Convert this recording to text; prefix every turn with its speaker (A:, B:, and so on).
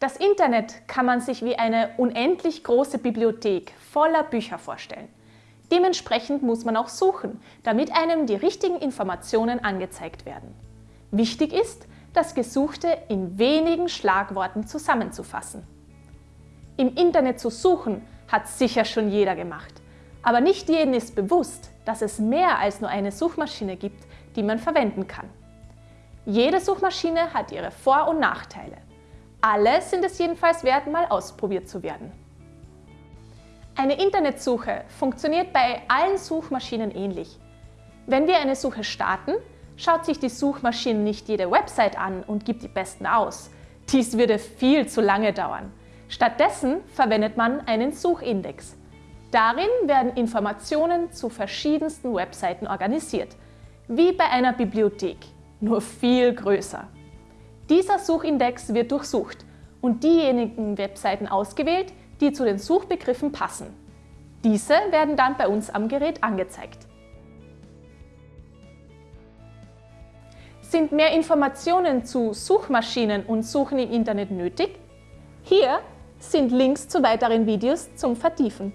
A: Das Internet kann man sich wie eine unendlich große Bibliothek voller Bücher vorstellen. Dementsprechend muss man auch suchen, damit einem die richtigen Informationen angezeigt werden. Wichtig ist, das Gesuchte in wenigen Schlagworten zusammenzufassen. Im Internet zu suchen hat sicher schon jeder gemacht, aber nicht jedem ist bewusst, dass es mehr als nur eine Suchmaschine gibt, die man verwenden kann. Jede Suchmaschine hat ihre Vor- und Nachteile. Alle sind es jedenfalls wert, mal ausprobiert zu werden. Eine Internetsuche funktioniert bei allen Suchmaschinen ähnlich. Wenn wir eine Suche starten, schaut sich die Suchmaschine nicht jede Website an und gibt die besten aus. Dies würde viel zu lange dauern. Stattdessen verwendet man einen Suchindex. Darin werden Informationen zu verschiedensten Webseiten organisiert, wie bei einer Bibliothek, nur viel größer. Dieser Suchindex wird durchsucht und diejenigen Webseiten ausgewählt, die zu den Suchbegriffen passen. Diese werden dann bei uns am Gerät angezeigt. Sind mehr Informationen zu Suchmaschinen und Suchen im Internet nötig? Hier sind Links zu weiteren Videos zum Vertiefen.